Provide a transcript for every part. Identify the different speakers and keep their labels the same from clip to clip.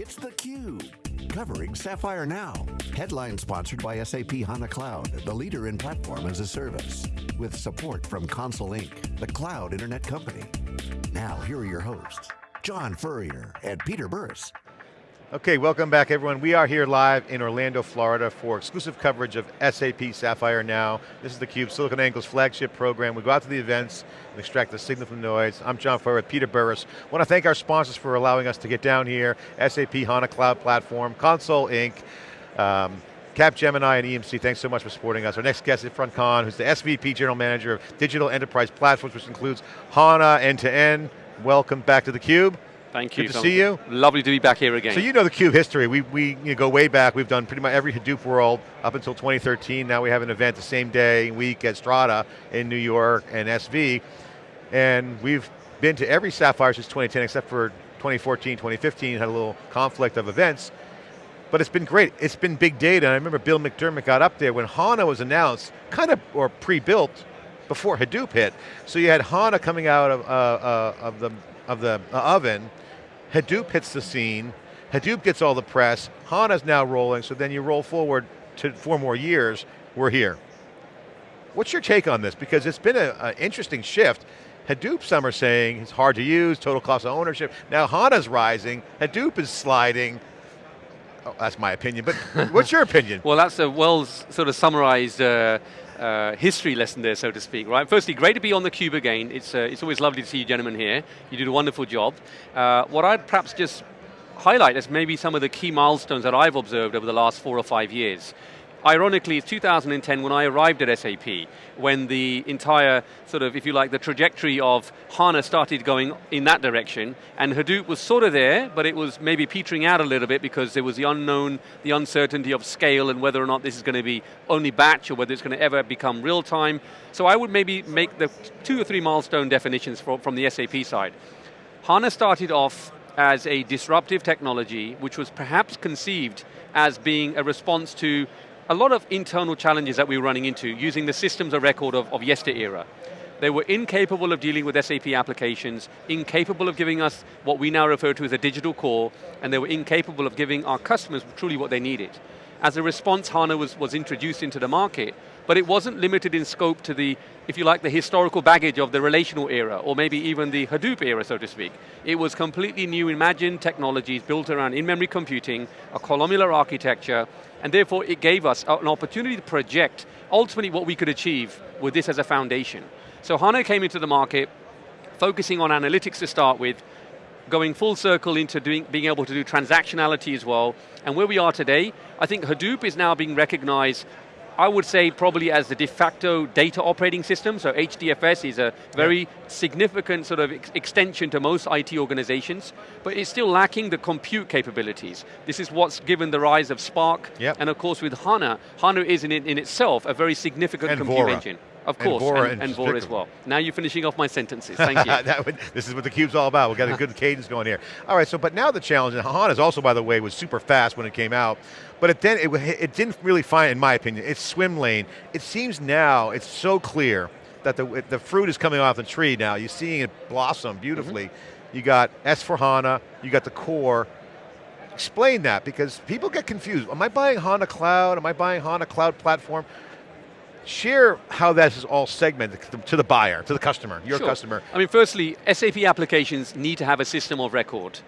Speaker 1: It's theCUBE, covering Sapphire Now. Headline sponsored by SAP HANA Cloud, the leader in platform as a service. With support from Console Inc., the cloud internet company. Now, here are your hosts, John Furrier and Peter Burris.
Speaker 2: Okay, welcome back everyone. We are here live in Orlando, Florida for exclusive coverage of SAP Sapphire Now. This is theCUBE, SiliconANGLE's flagship program. We go out to the events and extract the signal from the noise. I'm John Furrier with Peter Burris. I want to thank our sponsors for allowing us to get down here. SAP HANA Cloud Platform, Console Inc., um, Capgemini and EMC, thanks so much for supporting us. Our next guest is Irfan Khan, who's the SVP General Manager of Digital Enterprise Platforms, which includes HANA end-to-end. -end. Welcome back to theCUBE.
Speaker 3: Thank you.
Speaker 2: Good to see you.
Speaker 3: Lovely to be back here again.
Speaker 2: So you know the Cube history. We, we you know, go way back. We've done pretty much every Hadoop world up until 2013. Now we have an event the same day, week at Strata in New York and SV. And we've been to every Sapphire since 2010 except for 2014, 2015, had a little conflict of events. But it's been great. It's been big data. And I remember Bill McDermott got up there when HANA was announced, kind of, or pre-built, before Hadoop hit. So you had HANA coming out of, uh, uh, of the, of the uh, oven, Hadoop hits the scene, Hadoop gets all the press, HANA's now rolling, so then you roll forward to four more years, we're here. What's your take on this? Because it's been an interesting shift. Hadoop, some are saying, it's hard to use, total cost of ownership. Now HANA's rising, Hadoop is sliding. Oh, that's my opinion, but what's your opinion?
Speaker 3: well, that's a well sort of summarized uh, uh, history lesson there, so to speak, right? Firstly, great to be on the Cube again. It's, uh, it's always lovely to see you gentlemen here. You did a wonderful job. Uh, what I'd perhaps just highlight is maybe some of the key milestones that I've observed over the last four or five years. Ironically, it's 2010 when I arrived at SAP, when the entire sort of, if you like, the trajectory of HANA started going in that direction, and Hadoop was sort of there, but it was maybe petering out a little bit because there was the unknown, the uncertainty of scale and whether or not this is going to be only batch or whether it's going to ever become real time. So I would maybe make the two or three milestone definitions for, from the SAP side. HANA started off as a disruptive technology which was perhaps conceived as being a response to a lot of internal challenges that we were running into using the systems of record of, of yester era. They were incapable of dealing with SAP applications, incapable of giving us what we now refer to as a digital core, and they were incapable of giving our customers truly what they needed. As a response, HANA was, was introduced into the market, but it wasn't limited in scope to the, if you like, the historical baggage of the relational era, or maybe even the Hadoop era, so to speak. It was completely new, imagined technologies built around in-memory computing, a columnar architecture, and therefore it gave us an opportunity to project ultimately what we could achieve with this as a foundation. So HANA came into the market, focusing on analytics to start with, going full circle into doing, being able to do transactionality as well, and where we are today, I think Hadoop is now being recognized I would say probably as the de facto data operating system, so HDFS is a very yeah. significant sort of ex extension to most IT organizations, but it's still lacking the compute capabilities. This is what's given the rise of Spark,
Speaker 2: yep.
Speaker 3: and of course with HANA, HANA is in, in itself a very significant
Speaker 2: and
Speaker 3: compute
Speaker 2: Vora.
Speaker 3: engine. Of course,
Speaker 2: and Vora,
Speaker 3: and, and as well. Now you're finishing off my sentences, thank you.
Speaker 2: would, this is what the cube's all about. We've got a good cadence going here. All right, so but now the challenge, and HANA also, by the way, was super fast when it came out, but it then it, it didn't really find, in my opinion, its swim lane. It seems now, it's so clear that the, the fruit is coming off the tree now. You're seeing it blossom beautifully. Mm -hmm. You got S4HANA, you got the core, explain that because people get confused. Am I buying HANA Cloud? Am I buying HANA Cloud Platform? Share how that is all segmented to the buyer, to the customer, your
Speaker 3: sure.
Speaker 2: customer.
Speaker 3: I mean, firstly, SAP applications need to have a system of record.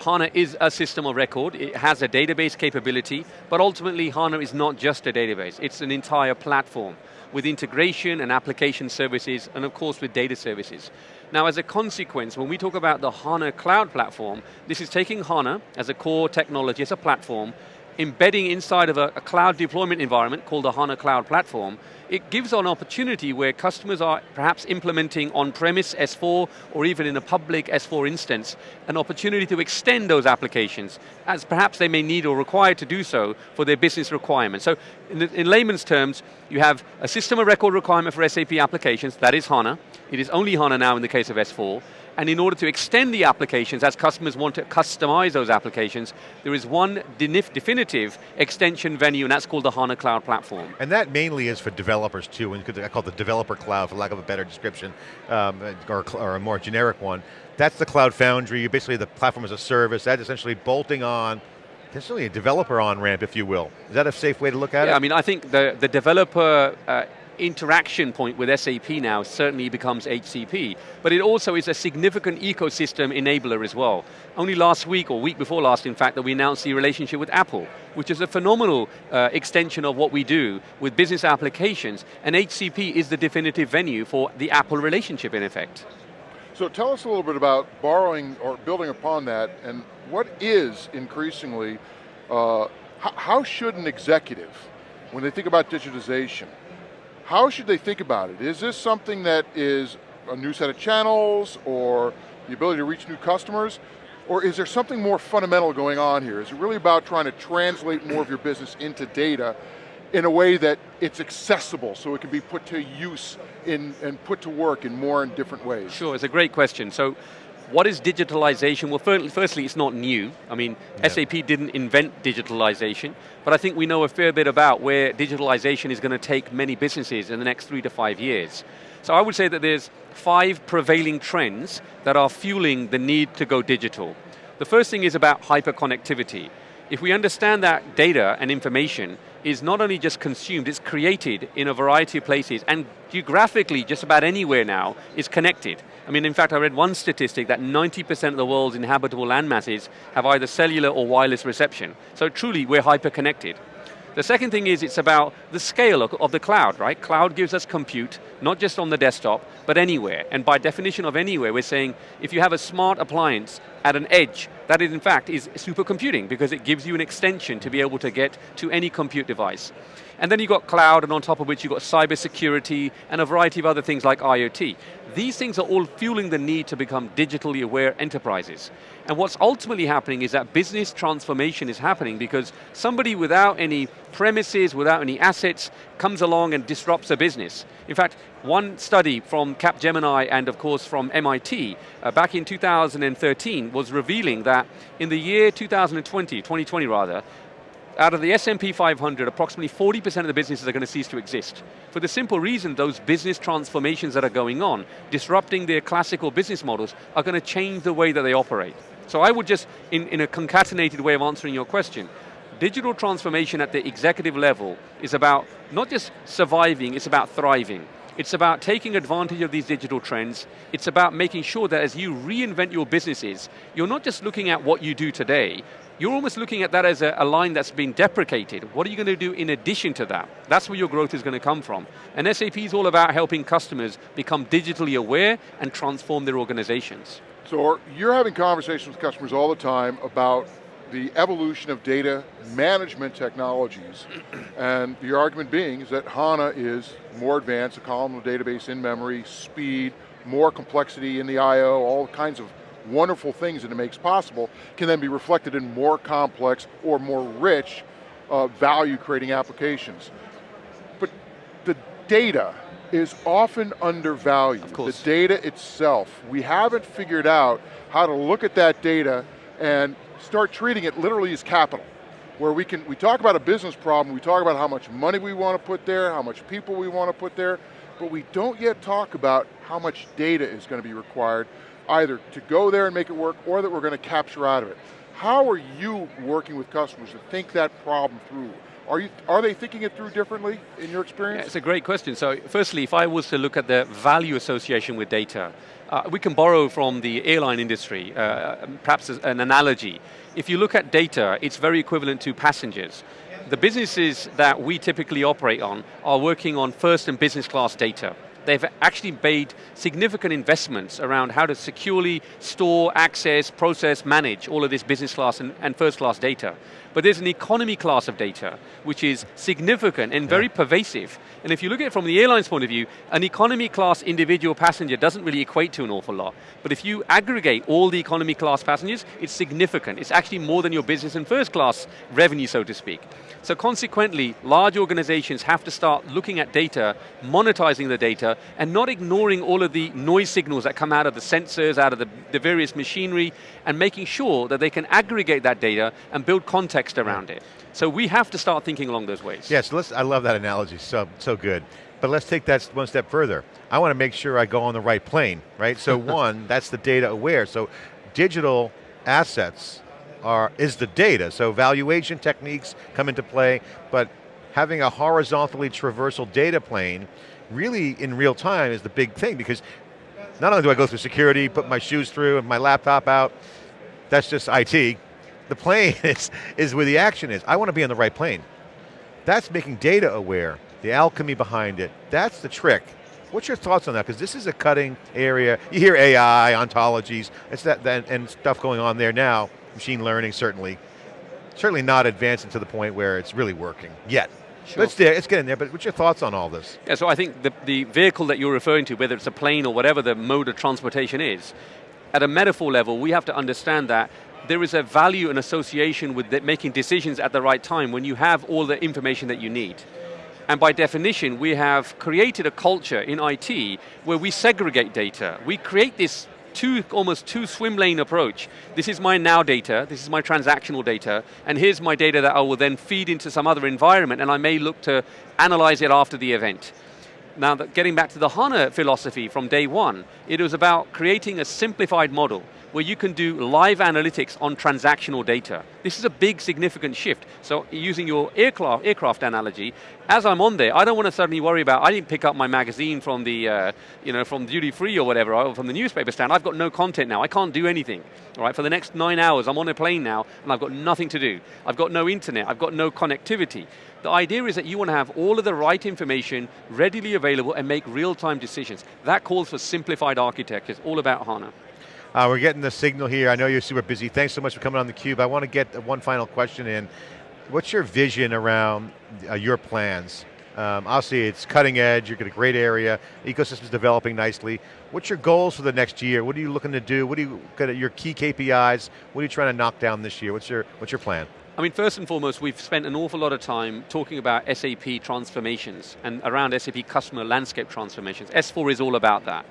Speaker 3: HANA is a system of record, it has a database capability, but ultimately HANA is not just a database, it's an entire platform with integration and application services, and of course with data services. Now as a consequence, when we talk about the HANA Cloud Platform, this is taking HANA as a core technology, as a platform, embedding inside of a, a, cloud deployment environment called the HANA Cloud Platform, it gives an opportunity where customers are perhaps implementing on-premise S4 or even in a public S4 instance, an opportunity to extend those applications as perhaps they may need or require to do so for their business requirements. So in, the, in layman's terms, you have a system of record requirement for SAP applications, that is HANA. It is only HANA now in the case of S4 And in order to extend the applications, as customers want to customize those applications, there is one definitive extension venue, and that's called the HANA Cloud Platform.
Speaker 2: And that mainly is for developers too, and I call it the developer cloud, for lack of a better description, um, or, or a more generic one. That's the Cloud Foundry, basically the platform as a service, that's essentially bolting on essentially a developer on-ramp, if you will. Is that a safe way to look at
Speaker 3: yeah,
Speaker 2: it?
Speaker 3: I mean, I think the, the developer uh, interaction point with SAP now certainly becomes HCP, but it also is a significant ecosystem enabler as well. Only last week, or week before last in fact, that we announced the relationship with Apple, which is a phenomenal uh, extension of what we do with business applications, and HCP is the definitive venue for the Apple relationship in effect.
Speaker 4: So tell us a little bit about borrowing or building upon that, and what is increasingly, uh, how should an executive, when they think about digitization, how should they think about it? Is this something that is a new set of channels or the ability to reach new customers? Or is there something more fundamental going on here? Is it really about trying to translate more of your business into data in a way that it's accessible so it can be put to use in, and put to work in more and different ways?
Speaker 3: Sure, it's a great question. So what is digitalization? Well, firstly, it's not new. I mean, yeah. SAP didn't invent digitalization, but I think we know a fair bit about where digitalization is going to take many businesses in the next three to five years. So I would say that there's five prevailing trends that are fueling the need to go digital. The first thing is about hyperconnectivity. If we understand that data and information is not only just consumed, it's created in a variety of places, and geographically, just about anywhere now, is connected. I mean, in fact, I read one statistic that 90% of the world's inhabitable land masses have either cellular or wireless reception. So truly, we're hyper-connected. The second thing is it's about the scale of the cloud, right? Cloud gives us compute, not just on the desktop, but anywhere. And by definition of anywhere, we're saying if you have a smart appliance at an edge, that is in fact is supercomputing because it gives you an extension to be able to get to any compute device. And then you've got cloud, and on top of which you've got cyber security and a variety of other things like IoT. These things are all fueling the need to become digitally aware enterprises. And what's ultimately happening is that business transformation is happening because somebody without any premises, without any assets, comes along and disrupts a business. In fact, one study from Capgemini and of course from MIT uh, back in 2013 was revealing that in the year 2020, 2020 rather, out of the S&P 500, approximately 40% of the businesses are going to cease to exist. For the simple reason those business transformations that are going on, disrupting their classical business models, are going to change the way that they operate. So I would just, in, in a concatenated way of answering your question, digital transformation at the executive level is about not just surviving, it's about thriving. It's about taking advantage of these digital trends. It's about making sure that as you reinvent your businesses, you're not just looking at what you do today, you're almost looking at that as a, a, line that's been deprecated. What are you going to do in addition to that? That's where your growth is going to come from. And SAP is all about helping customers become digitally aware and transform their organizations.
Speaker 4: So you're having conversations with customers all the time about the evolution of data management technologies. and the argument being is that HANA is more advanced, a columnar database in memory, speed, more complexity in the I.O., all kinds of wonderful things that it makes possible can then be reflected in more complex or more rich uh, value creating applications. But the data is often undervalued. Of The data itself. We haven't figured out how to look at that data and start treating it literally as capital. Where we can, we talk about a business problem, we talk about how much money we want to put there, how much people we want to put there, but we don't yet talk about how much data is going to be required either to go there and make it work or that we're going to capture out of it. How are you working with customers to think that problem through? Are, you, are they thinking it through differently in your experience?
Speaker 3: Yeah, it's a great question. So firstly, if I was to look at the value association with data, uh, we can borrow from the airline industry, uh, perhaps an analogy. If you look at data, it's very equivalent to passengers. The businesses that we typically operate on are working on first and business class data they've actually made significant investments around how to securely store, access, process, manage all of this business class and, and first class data. But there's an economy class of data, which is significant and very pervasive. And if you look at it from the airline's point of view, an economy class individual passenger doesn't really equate to an awful lot. But if you aggregate all the economy class passengers, it's significant. It's actually more than your business and first class revenue, so to speak. So consequently, large organizations have to start looking at data, monetizing the data, and not ignoring all of the noise signals that come out of the sensors, out of the, the various machinery, and making sure that they can aggregate that data and build context around it. So we have to start thinking along those ways.
Speaker 2: Yes, let's, I love that analogy, so, so good. But let's take that one step further. I want to make sure I go on the right plane, right? So one, that's the data aware. So digital assets are, is the data. So valuation techniques come into play, but having a horizontally traversal data plane really in real time is the big thing because not only do I go through security, put my shoes through and my laptop out, that's just IT. The plane is, is where the action is. I want to be on the right plane. That's making data aware, the alchemy behind it. That's the trick. What's your thoughts on that? Because this is a cutting area. You hear AI, ontologies, it's that, that, and stuff going on there now. Machine learning, certainly. Certainly not advancing to the point where it's really working, yet.
Speaker 3: Sure.
Speaker 2: Let's, let's get in there, but what's your thoughts on all this?
Speaker 3: Yeah, so I think the, the vehicle that you're referring to, whether it's a plane or whatever the mode of transportation is, at a metaphor level, we have to understand that there is a value and association with making decisions at the right time when you have all the information that you need. And by definition, we have created a culture in IT where we segregate data. We create this two, almost two swim lane approach. This is my now data, this is my transactional data, and here's my data that I will then feed into some other environment and I may look to analyze it after the event. Now, getting back to the HANA philosophy from day one, it was about creating a simplified model where you can do live analytics on transactional data. This is a big, significant shift. So using your aircraft, aircraft analogy, as I'm on there, I don't want to suddenly worry about, I didn't pick up my magazine from the, uh, you know, from duty free or whatever, or from the newspaper stand. I've got no content now. I can't do anything. All right, for the next nine hours, I'm on a plane now, and I've got nothing to do. I've got no internet. I've got no connectivity. The idea is that you want to have all of the right information readily available and make real-time decisions. That calls for simplified architecture. It's all about HANA.
Speaker 2: Uh, we're getting the signal here. I know you're super busy. Thanks so much for coming on theCUBE. I want to get one final question in. What's your vision around uh, your plans? Um, obviously it's cutting edge, you've got a great area, ecosystem's developing nicely. What's your goals for the next year? What are you looking to do? What are you, your key KPIs? What are you trying to knock down this year? What's your, what's your plan?
Speaker 3: I mean, first and foremost, we've spent an awful lot of time talking about SAP transformations and around SAP customer landscape transformations. S4 is all about that.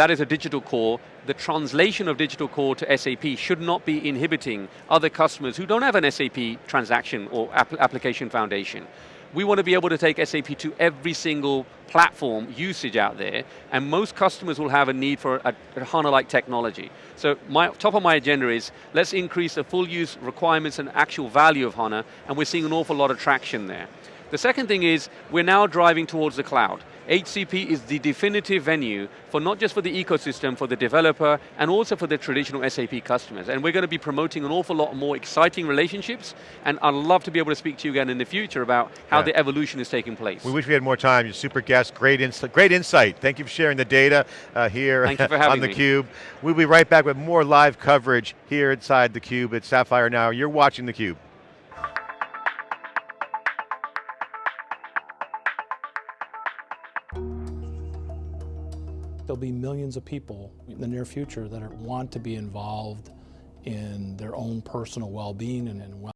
Speaker 3: That is a digital core. The translation of digital core to SAP should not be inhibiting other customers who don't have an SAP transaction or app application foundation. We want to be able to take SAP to every single platform usage out there, and most customers will have a need for a, a HANA-like technology. So my, top of my agenda is, let's increase the full use requirements and actual value of HANA, and we're seeing an awful lot of traction there. The second thing is, we're now driving towards the cloud. HCP is the definitive venue for not just for the ecosystem, for the developer, and also for the traditional SAP customers. And we're going to be promoting an awful lot more exciting relationships, and I'd love to be able to speak to you again in the future about how yeah. the evolution is taking place.
Speaker 2: We wish we had more time. You're super guest, great, ins great insight. Thank you for sharing the data uh, here on theCUBE. We'll be right back with more live coverage here inside theCUBE at Sapphire Now. You're watching theCUBE.
Speaker 5: Millions of people in the near future that are, want to be involved in their own personal well-being and in well